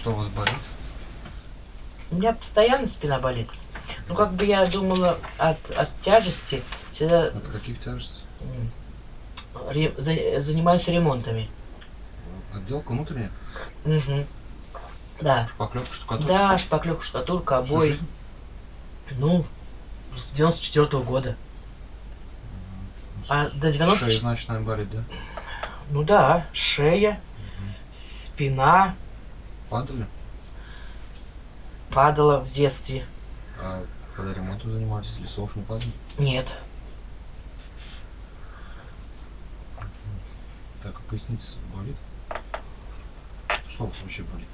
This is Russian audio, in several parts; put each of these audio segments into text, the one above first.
что у вас болит? У меня постоянно спина болит. Ну, как бы я думала от, от тяжести всегда Это какие тяжести? м, ре- за- занимаюсь ремонтами. Отделка внутренняя? Мгм. Да. Шпаклевка, штукатурка? Да, шпаклевка, штукатурка, обои. Ну, с 94 года. А до 90... Шея, значит, наверное, болит, да? Ну да, шея, спина Падали? падала в детстве. А когда ремонтом занимались, лесов не падали? Нет. Так, а поясница болит? Что вообще болит?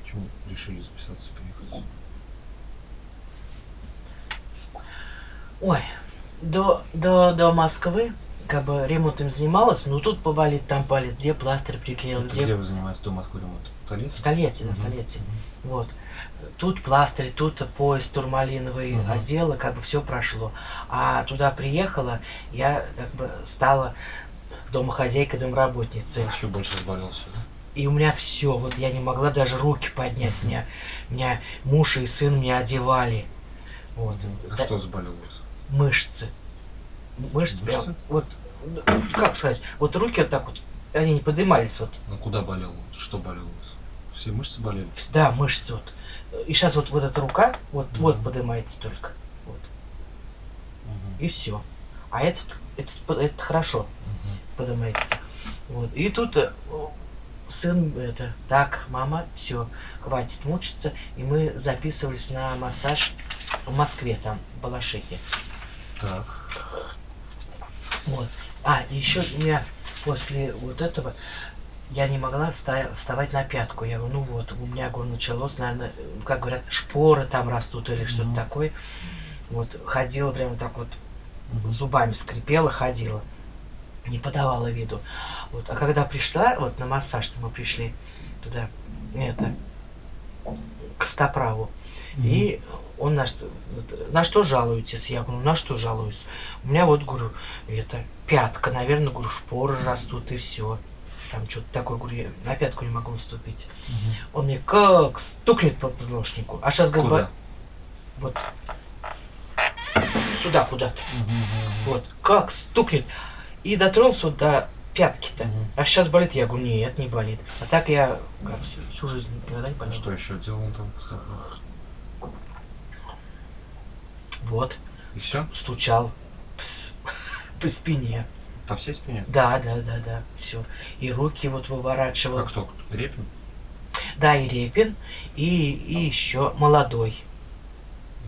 Почему решили записаться, приехать? Ой, до, до, до Москвы как бы ремонтом занималась, ну тут поболит, там болит, где пластырь приклеил, где... где вы занимаетесь до Москвы ремонт? В Толедце? В Тольятти, да, в Мгм. Тольятти. Вот. Тут пластырь, тут поезд турмалиновый Мгм. отдела, как бы все прошло. А туда приехала, я как бы стала домохозяйкой, домработницей. Еще больше разболелся, да? И у меня все, вот я не могла даже руки поднять. Меня, меня муж и сын меня одевали. Вот. А Да, что заболело вас? Мышцы. Мышцы, прям, Мышцы? вот, как сказать, вот руки вот так вот, они не поднимались, вот, Ну куда болело? Что болело? Все мышцы болели? да, мышцы вот. И сейчас вот, вот эта рука, вот, вот Мгм. поднимается только, вот, Мгм. и все. А этот, этот, этот хорошо Мгм. поднимается. Вот. И тут э, сын это, так, мама, все, хватит мучиться. И мы записывались на массаж в Москве, там, в Балашихе. Так. Вот. А, еще у меня после вот этого я не могла вста- вставать на пятку. Я говорю, ну вот, у меня, говорю, началось, наверное, как говорят, шпоры там растут или что-то Мгм. такое. Вот, ходила прямо так вот, Мгм. зубами скрипела, ходила. Не подавала виду. Вот. А когда пришла, вот на массаж мы пришли туда, это, к стоправу. И он на что, на что жалуетесь? Я говорю, на что жалуюсь? У меня вот, говорю, это, пятка, наверное, говорю, шпоры растут и все. Там что-то такое, говорю, я на пятку не могу наступить. Мгм. Он мне как стукнет по позвоночнику. А сейчас? «Ба- вот сюда куда-то. Мгм, мгм. Вот, как стукнет. И дотронулся вот до пятки-то. Мгм. А сейчас болит? Я говорю, нет, не болит. А так я как, всю- жизнь никогда не болел. что еще делал там? Вот, И все? стучал по спине. По всей спине? Да, да, да, да, все. И руки вот выворачивал. Как кто? Репин? Да, и Репин, и, и еще молодой.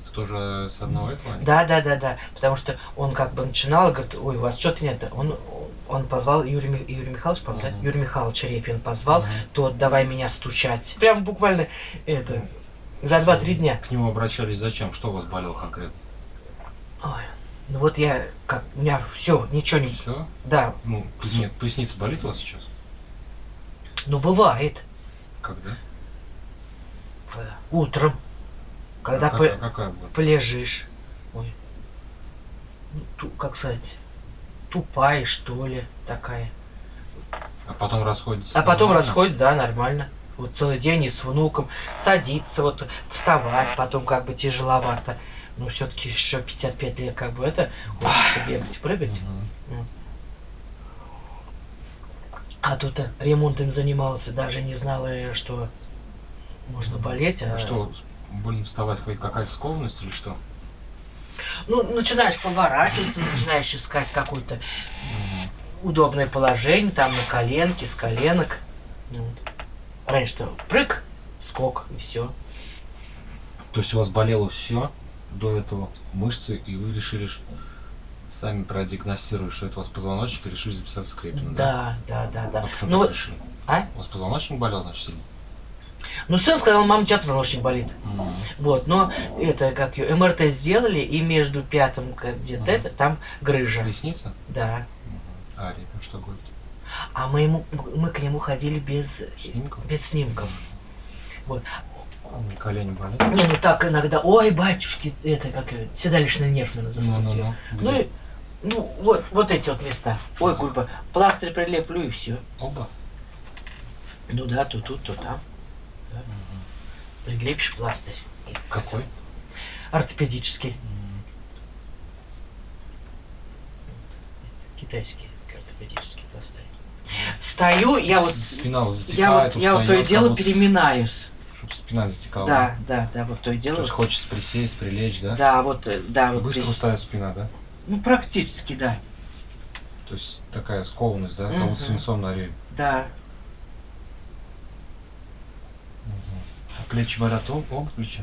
Это тоже с одного этого? Да, да, да, да. Потому что он как бы начинал, говорит, ой, у вас что-то нет. Он, он позвал Юрий, Юрий Михайлович, по-моему, да? Мгм. Юрий Михайлович Репин позвал, Мгм. тот давай меня стучать. Прям буквально это за 2-3 дня. К нему обращались зачем? Что у вас болело конкретно? Ой, ну вот я как у меня все, ничего не. Все? Да, Ну, нет, поясница болит у вас сейчас? ну бывает. Когда? Утром, когда а, по- какая, какая была? полежишь. Ой. Ну, ту- как сказать, тупая, что ли, такая. А потом расходится? А потом нормально? расходит, да, нормально. Вот целый день и с внуком садиться, вот вставать, потом как бы тяжеловато. Но все-таки еще 55 лет, как бы это, хочется бегать, прыгать. Мгм. А тут ремонтом занимался, даже не знала, э, что можно болеть. А что, больно вставать хоть какая-то скованность или что? Ну, начинаешь поворачиваться, начинаешь искать какое-то Мгм. удобное положение, там на коленке, с коленок. Ну вот. Раньше-то прыг, скок и все. То есть у вас болело все до этого, мышцы, и вы решили ш- сами продиагностировали, что это у вас позвоночник, и решили записаться с Крепиным, да? Да, да, да, да. А почему Ну, вот- решили? а? У вас позвоночник болел, значит, сильно? Ну, сын сказал, мама, у тебя позвоночник болит. Мгм. Вот, но это, как ее, МРТ сделали, и между пятым где-то Мгм. это, там грыжа. Поясница? Да. Мгм. А Репин что говорит? А мы, ему, мы к нему ходили без, Снимков? без снимков. Не колени болят? Не, ну так иногда, ой, батюшки, это как седалищный нерв, наверное, застудил. Ну-ну-ну. Ну, Где? и, ну, вот, вот эти вот места. Ой, курба, пластырь прилеплю и все. Оба? Ну да, то тут, то там. да. Мгм. Прилепишь пластырь. и Какой? Ортопедический. М, Это Китайский ортопедический пластырь. Стою, я вот, Спина вот я затекает, вот, я вот то и дело будто переминаюсь. Спина затекала. Да, да, да, вот то и То дело. есть хочется присесть, прилечь, да? Да, вот, э, да, вот Быстро здесь. устает спина, да? Ну, практически, да. То есть такая скованность, да? Как Мгм. будто свинцом на рее. Да. А плечи болят об- оба плеча?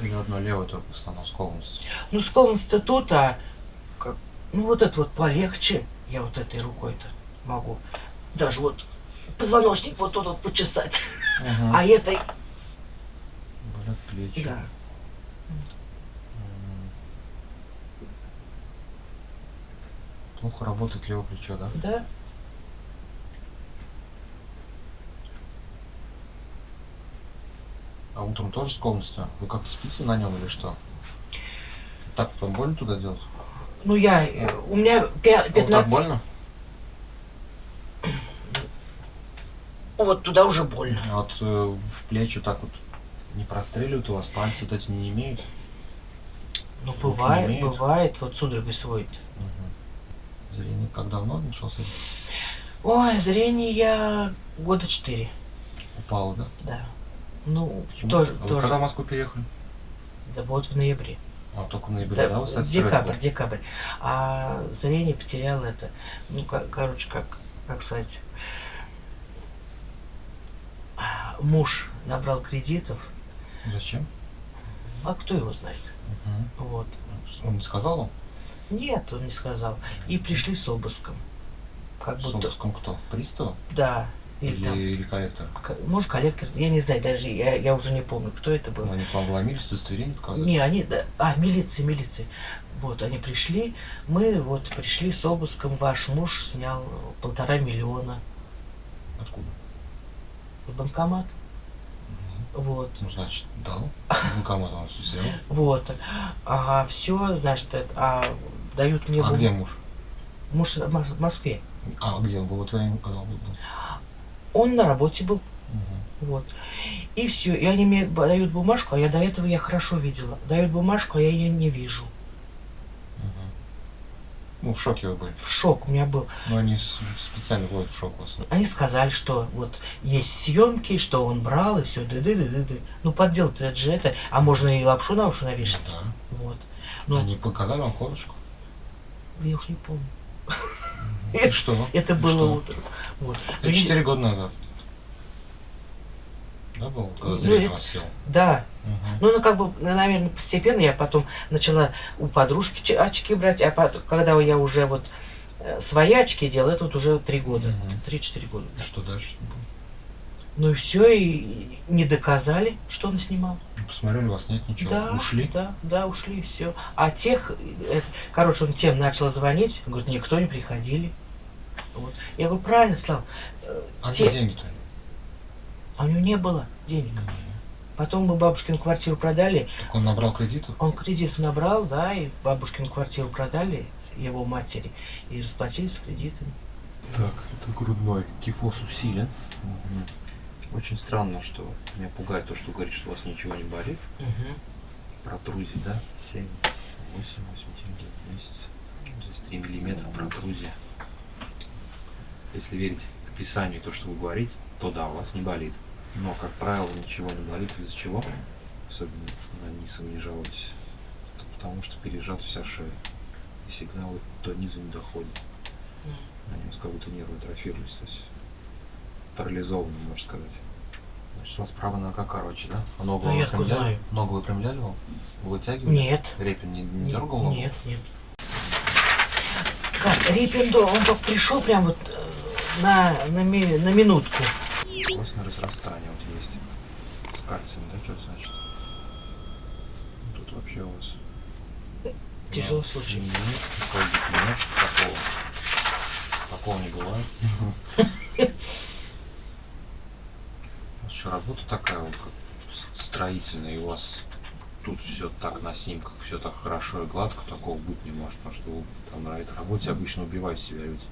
Или одно левое только в основном скованность? Ну, скованность-то тут, а как- ну вот это вот полегче. Я вот этой рукой-то могу. Даже вот позвоночник вот тут вот почесать. А этой, плечи. да. Плохо работает левое плечо, да? Да. А утром тоже с скованностью? Вы как-то спите на нем или что? Так потом больно туда делать? Ну, я, э, у меня пя- А вот так 15... больно? Вот туда уже больно. А вот э, в плечи так вот не простреливают у вас, пальцы вот эти не имеют? Ну, Руки бывает, не имеют? бывает, вот судорогой сводит. Мгм. Зрение как давно начался? Ой, зрение я года четыре, Упало, да? да. Ну, Почему? тоже, А тоже. когда в Москву переехали? Да вот в ноябре. А, только в ноябре, Да, да, стресс декабрь, был? декабрь. А зрение потерял это. Ну, ко- короче, как, как сказать. а, Муж набрал кредитов, Зачем? а кто его знает? Мгм. Вот. Он не сказал вам? Нет, он не сказал. И пришли с обыском. Как С будто. обыском кто? Пристава? Да. Или, Или, там, или коллектор? может, коллектор, я не знаю, даже я, я уже не помню, кто это был. Ну, Они к вам вломились, удостоверение показывали? Не, они, да, а, милиция, милиция. Вот, они пришли, мы вот пришли с обыском, ваш муж снял полтора миллиона Откуда? в банкомат. Вот, Ну, значит, дал. Банкомат он взял. вот. Ага, все, значит, это, а дают мне... А где муж? Муж в Мос- в Москве. А, где он был? Вот я когда он был. Он на работе был, Мгм. вот. И все, и они мне дают бумажку, а я до этого я хорошо видела. Дают бумажку, а я ее не вижу. Ну, в шоке вы были. В шок у меня был. Но они с- специально вводят в шок вас. Они сказали, что вот есть съемки, что он брал, и все, ды ды ды ды ды Ну, подделать это же это, а можно и лапшу на уши навешать. Да. Вот. Ну, Они показали вам корочку. я уж не помню. И что? Это было. Вот. Ну, четыре года назад. Да, было, когда Ну, зрение это- у вас сел? Да. Мгм. Ну, ну, как бы, наверное, постепенно я потом начала у подружки очки брать, а пот- когда я уже вот э, свои очки делала, это вот уже три года. Три-четыре года. И Что дальше? было? Ну и все, и не доказали, что он снимал. Ну, Посмотрели, у вас нет ничего. Да, Ушли? Да, да, ушли, все. А тех, э, короче, он тем начал звонить, говорит, никто не приходили. Вот. Я говорю, правильно, Слав, э, А те- где деньги-то? А у него не было денег. Потом мы бабушкину квартиру продали, Так он набрал кредитов? он кредит набрал, да, и бабушкину квартиру продали его матери и расплатились с кредитами. Так, это грудной. Кифоз усилен. Очень странно, что меня пугает то, что говорит, что у вас ничего не болит. Протрузия, да? 7, 8, 8, 9 месяцев. Здесь 3 миллиметра протрузия. Если верить описанию, то, что вы говорите, то да, у вас не болит. Но, как правило, ничего не болит. Из-за чего? Особенно на низ вы не жалуетесь. Это потому что пережата вся шея. И сигналы до низа не доходят. Они у вас как будто нервы атрофировались. То есть парализованы, можно сказать. Значит, у вас правая нога короче, да? А ногу откуда выпрямляли? Ногу выпрямляли вам? Вы вытягивали? Нет. Репин не, не Не- дергал ногу? Нет, нет. Как, Риппендо, он только пришел прям вот э, на, на, ми- на минутку. Костное разрастание вот есть. С кальцием, да, что значит? Ну, Тут вообще у вас... Тяжелый Да, случай. Нет, нет, такого. Такого не бывает. У вас что, работа такая вот, как строительная, и у вас тут все так на снимках, все так хорошо и гладко, такого быть не может, потому что вы там на этой работе обычно убиваете себя люди.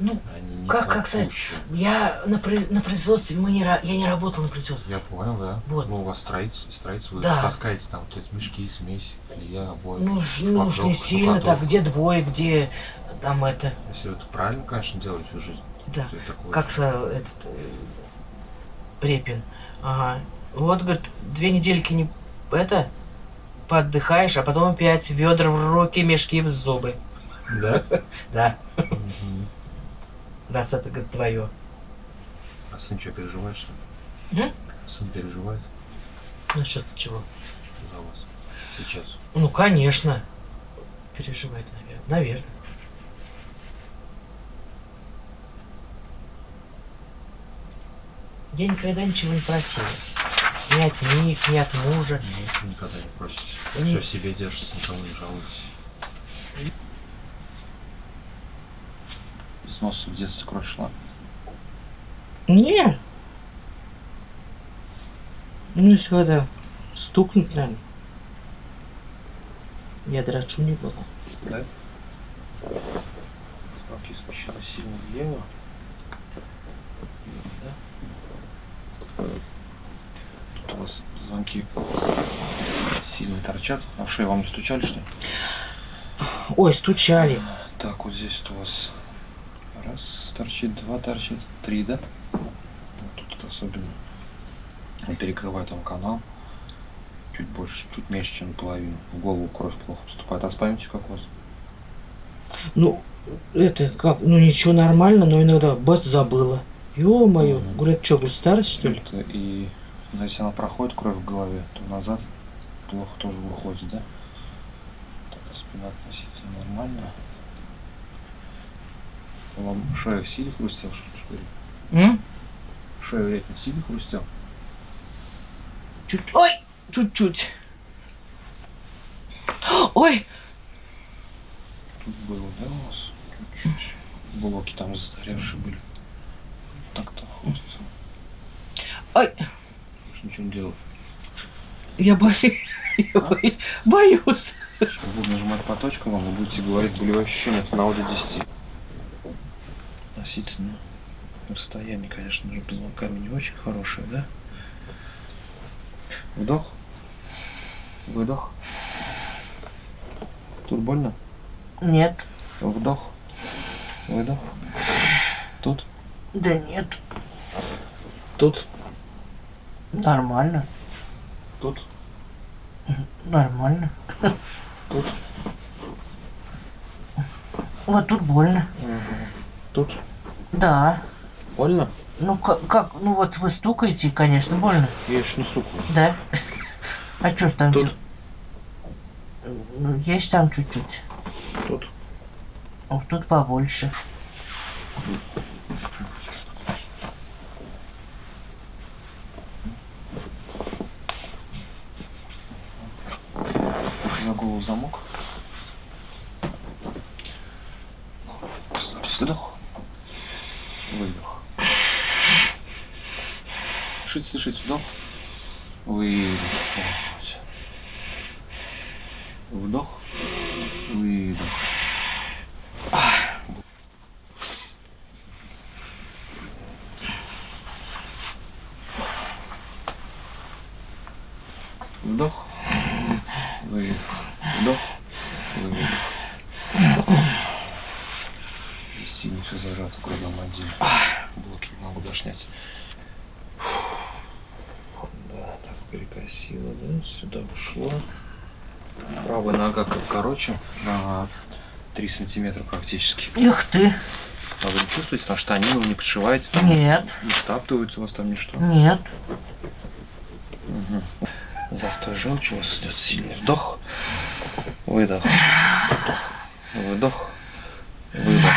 Ну, Они Как- как сказать? я на, на производстве, мы не, я не работал на производстве. Я понял, да. Вот. Ну, у вас строительство, строительство, вы Да. таскаете там вот эти мешки, смесь, клея, обои. Ну, ну уж не сильно так, где двое, где там это, Если вы это правильно, конечно, делаете всю жизнь. да. такое- Как сказал этот э, Репин. Ага. Вот, говорит, две недельки не это поотдыхаешь, а потом опять ведра в руки, мешки в зубы. Да? Да. Раз это, говорит, твое. А сын что, переживает, что ли? М? Сын переживает Насчет чего? за вас сейчас. Ну, конечно. Переживает, наверное. Наверное. Я никогда ничего не просил. Ни от них, ни от мужа. Ничего никогда не просите. Все себе держится, никому не жалуетесь. Из носа в детстве кровь шла. Не. Ну, если когда стукнет, наверное. Я драчу не было. Да? Руки смещены сильно влево. Да? Тут у вас звонки сильно торчат. А в шею вам не стучали, что ли? Ой, стучали. Так, вот здесь вот у вас раз торчит, два торчит, три, да? Вот тут особенно. Он перекрывает вам канал. Чуть больше, чуть меньше, чем наполовину. В голову кровь плохо поступает. А с памятью как у вас? Ну, это как, ну ничего нормально, но иногда бац забыла. Ё-моё, Мгм. говорят, что, говорю, старость что ли? Это и ну, если она проходит кровь в голове, то назад плохо тоже выходит, да? Так, спина относительно нормально. Вам шея в силе хрустел, что ли? М? Шею редко в силе хрустел? Чуть, ой, чуть-чуть. Ой, Тут было, да, у вас? Чуть-чуть. Блоки там застаревшие были. Так-то хрустел. ой, Больше ничего не делал. я боюсь, я боюсь, боюсь. Сейчас буду нажимать по точкам, вам вы будете говорить болевые ощущения от 1 до 10. Относительно расстояние, конечно же, под звонками не очень хорошее, да? Вдох. Выдох. Тут больно? Нет, Вдох. Выдох. Тут. да нет, Тут. нормально, Тут. нормально. Тут. Вот тут больно. Тут. Да. Больно? Ну как, как, ну вот вы стукаете, конечно, больно. Я еще не стукаю. Да. А что ж там? Тут. чё- Ну, есть там чуть-чуть. Тут. Вот тут побольше. На голову замок. Расслабьтесь. Вдох. Выдох. Дышите, дышите. Вдох. Выдох. Вдох. Выдох. Вдох. Выдох. Вдох. Выдох. И сильно все зажато в грудном отделе. Блоки не могу даже снять. Да, так перекосило, да? Сюда ушло. Правая нога как короче, на 3 сантиметра практически. Ух ты. А вы не чувствуете, там штанину не подшиваете, там Нет, не стаптывается у вас там ничто? нет. Мгм. Застой желчи у вас идет сильный вдох, выдох, выдох, выдох.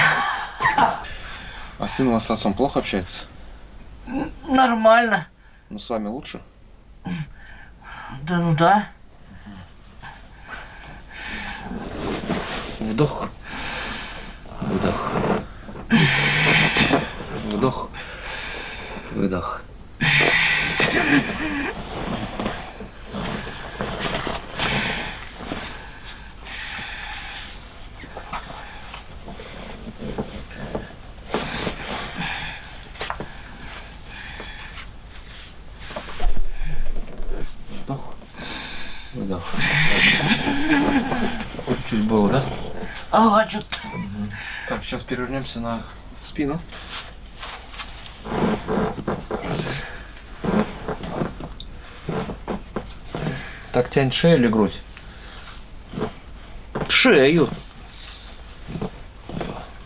А сын у вас с отцом плохо общается? Нормально. Ну с вами лучше? Да ну да. Вдох, выдох, вдох, выдох. Выдох. Вот чуть было, да? Ага, что Так, сейчас перевернемся на спину. Так, тянь шею или грудь? Шею.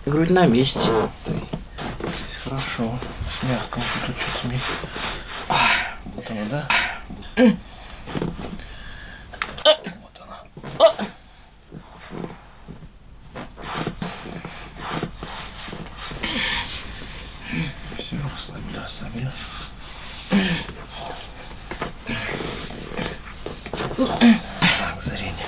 Грудь на месте. Хорошо. Мягко. Тут что-то мне... Вот оно, да? Вот она. Все, расслабили, расслабили. Так, зрение.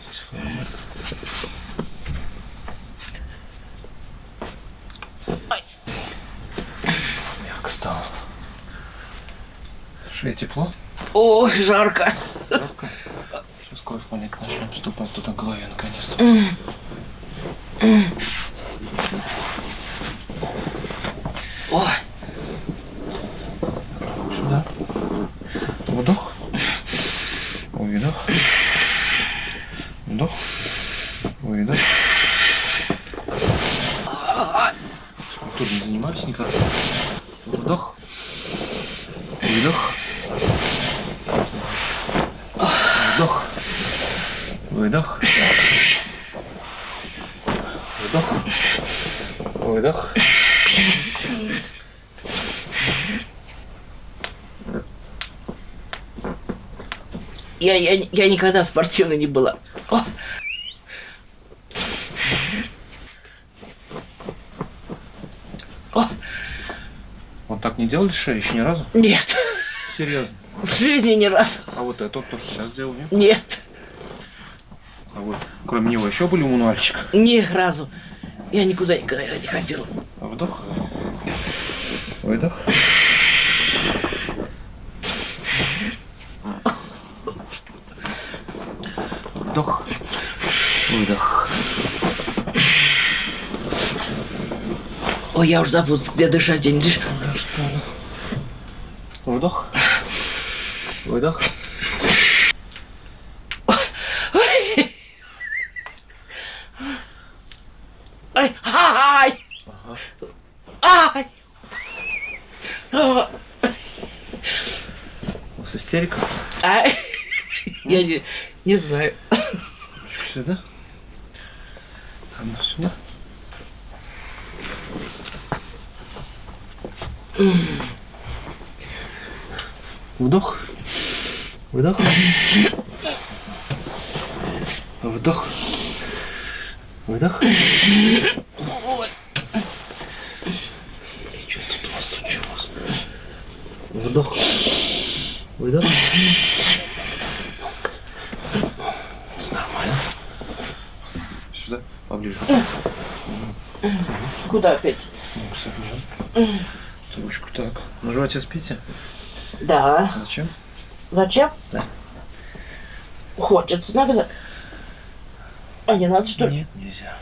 Здесь Мягко стало. Шея тепло? Ой, жарко. Жарко? Сейчас кровь маленько начнем поступать туда в голове наконец-то. Ой, Сюда. Вдох. Выдох. Вдох. Выдох. Скульптурой не занимались никогда. Вдох. Выдох. Вдох. Выдох. Вдох. Выдох. я, я, я никогда спортивной не была. О, Вот так не делали шею еще ни разу? нет, Серьезно. в жизни ни разу. А вот это вот то, что сейчас делали. Нет, А вот кроме него еще были у мануальщика. ни разу. Я никуда никогда не ходила. Вдох. Выдох. Вдох. Выдох. Ой, я уже забыл, где дышать, я не дышу. Вдох. Выдох. Ай, ай, ай. А, У вас истерика? ай. Я не, не знаю. Сюда. Одну сюда. Вдох. Выдох. Вдох. Выдох. Что тут у вас тут что у вас? Вдох. Выдох. Нормально. Сюда, поближе. Куда опять? Согнем. Ручку так. На животе спите? Да. Зачем? Зачем? Да. Хочется иногда. А не надо, что ли? Нет, нельзя.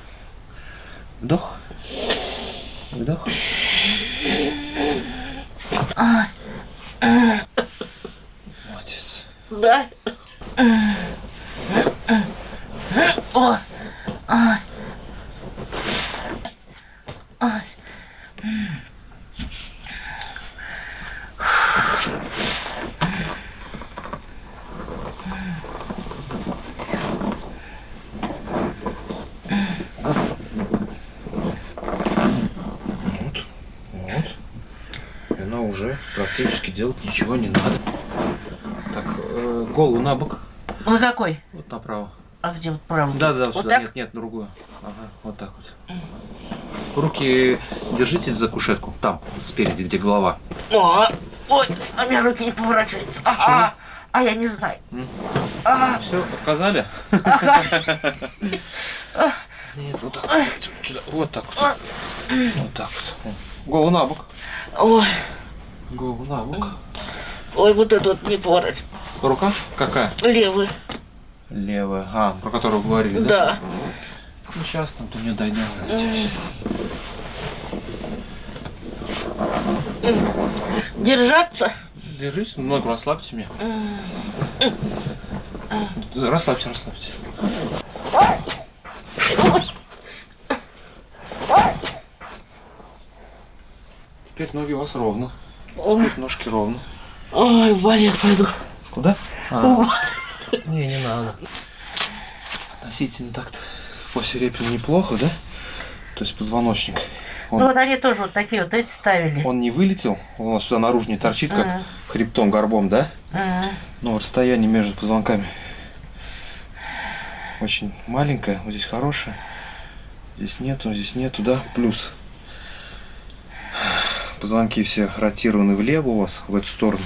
Вдох. Вдох. Молодец. Да. Ой. Ай. Ай. Вот. Вот. И она уже практически делать ничего не надо. Голову на бок. Ну какой? Вот направо. А где вот правый? Да, да, Вот сюда. так? Нет, нет, другую. Ага, вот так вот. Руки держите за кушетку. Там, спереди, где голова. О, ой, а у меня руки не поворачиваются. А, а, а я не знаю. А, Все, отказали? Нет, вот так. вот. Вот так вот. Вот так вот. Голову на бок. ой, Голову на бок. ой, вот это вот не поворачивается. Рука какая? Левый. Левая. А, про которую говорили, да? Да. Ну, сейчас там то не дойдем. Держаться. Держись, ногу расслабьте меня. Расслабьте, расслабьте. Теперь ноги у вас ровно. Ой, Ножки ровно. ой, в балет пойду. Куда? А. Не, не надо. Относительно так-то после репина неплохо, да? То есть позвоночник. Он, Ну вот они тоже вот такие вот эти ставили. он не вылетел, он у нас сюда наружу не торчит, как Ага. хребтом, горбом, да? Ага. Но расстояние между позвонками очень маленькое. Вот здесь хорошее. Здесь нету, здесь нету, да? Плюс позвонки все ротированы влево у вас, в эту сторону.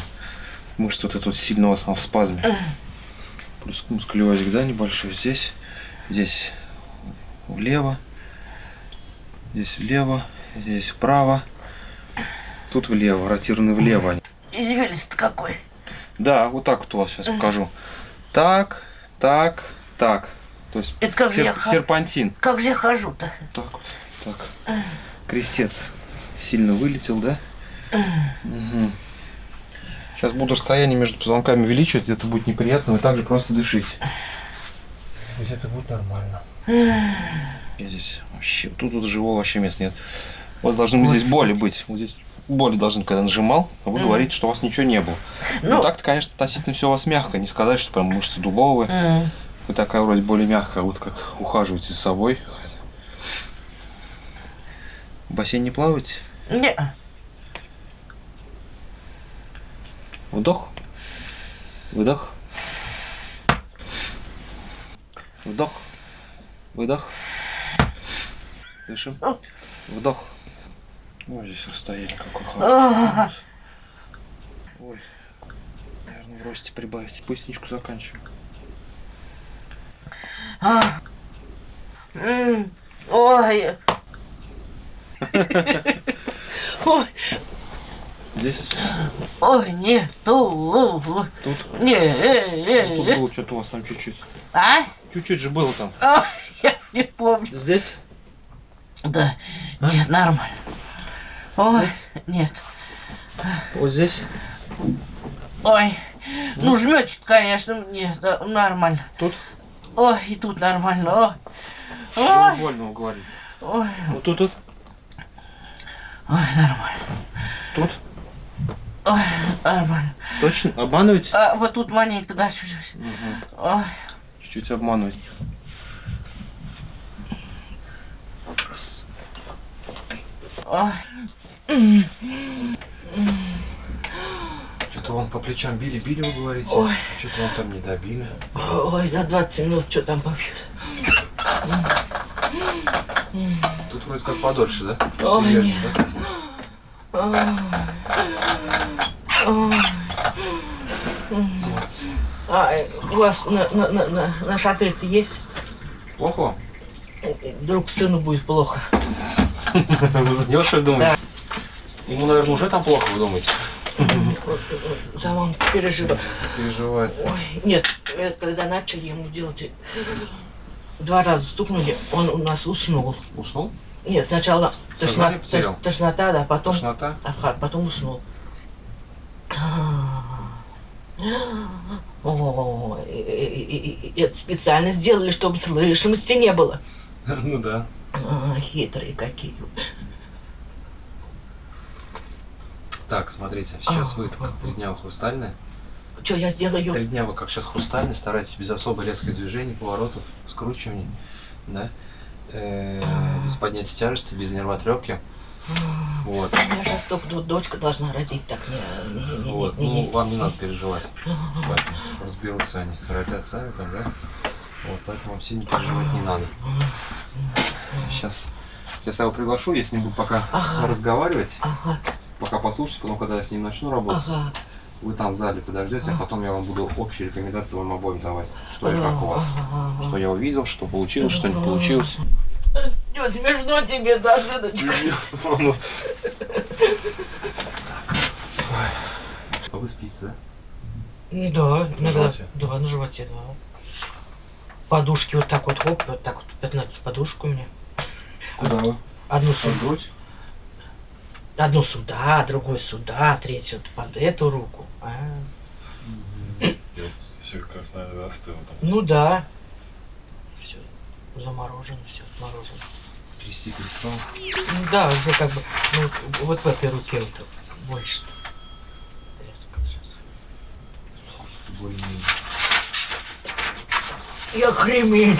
Мышца вот эта вот сильно у вас в спазме. Плюс мускулезик, да, небольшой. Здесь, здесь влево, здесь влево, здесь вправо. Тут влево, ротированы влево они. Извилист какой. Да, вот так вот у вас сейчас покажу. Так, так, так. То есть Это как я сер- хожу? серпантин. Как же я хожу-то? Так вот, так. Крестец сильно вылетел, да? Мгм. Сейчас буду расстояние между позвонками увеличивать, это будет неприятно, вы также просто дышите. Здесь это будет нормально. Я здесь вообще, тут вот живого вообще места нет. Вот должны быть здесь боли быть. Вот здесь боли должны, когда нажимал, а вы Мгм. говорите, что у вас ничего не было. Ну, Ну. так-то, конечно, относительно все у вас мягко. Не сказать, что прям мышцы дубовые. М. Вы такая вроде более мягкая, вот как ухаживаете за собой. В бассейне плаваете? Не. Вдох. Выдох. Вдох. Выдох. Дышим. Вдох. Ой, здесь расстояние какое хорошее. Ой. Наверное, в росте прибавить. Поясничку заканчиваю. А. М. Ой. Ой, Здесь? ой, не, ту, Тут? не, э, Ну, Тут э, было что-то у вас там чуть-чуть. а? Чуть-чуть же было там. Ой, я не помню. Здесь? Да, нет, нормально. Ой, нет, Вот здесь? ой, ну жмётит, конечно, нет, да, нормально. Тут? Ой, и тут нормально, ой, ой, больно, вы говорите. ой, Вот тут, тут, ой, нормально, тут. Ой. Точно? Обманываете? А вот тут маленько, да, чуть-чуть. Ой, Чуть-чуть обманываете. Раз. Что-то вон по плечам били-били, вы говорите. Ой. Что-то вон там не добили. Ой, за 20 минут что там побьют? Тут вроде как подольше, да? Нет. да? А э, у вас на, на, на, на, наш отель-то есть? Плохо вам? Вдруг сыну будет плохо. За него что ли думаете? Ему, наверное, уже там плохо, вы думаете? За маму переживаю. Переживает. Ой, нет, э, когда начали ему делать, э, два раза стукнули, он у нас уснул. Уснул? Нет, сначала тошно- тош- тошнота, да, потом, Тошнота? ага, потом уснул. О, это специально сделали, чтобы слышимости не было. Ну да. А, хитрые какие. Так, смотрите, сейчас А, вы как три дня вы хрустальные. Что я сделаю? Три дня вы как сейчас хрустальные, старайтесь без особо резких движений, поворотов, скручиваний, да? Э, без поднятия тяжести, без нервотрепки. Вот. У меня сейчас только дочка должна родить, так не, не, не, Вот, не, не, ну, вам не надо переживать. Поэтому разберутся они, родят сами там, да? Вот, поэтому вам сильно переживать не надо. Сейчас, сейчас я его приглашу, я с ним буду пока Ага. разговаривать, Ага, пока послушать, потом, когда я с ним начну работать, ага. вы там в зале подождете, а потом я вам буду общие рекомендации вам обоим давать, что и как у вас. Что я увидел, что получилось, что не получилось. Нет, смешно тебе, да, сыночка? А вы спите, да? Ну Да, иногда. животе? Да, на животе, да. Подушки вот так вот, хоп, вот так вот, 15 подушек у меня. Куда вы? Одну сумку. грудь? Одну сюда, другой сюда, третью вот под эту руку. А, Все как раз, наверное, застыло там. ну да. Все. Заморожено, все отморожено. Трясти перестал. Ну да, уже как бы, ну, вот- в этой руке вот больше. Я кремень.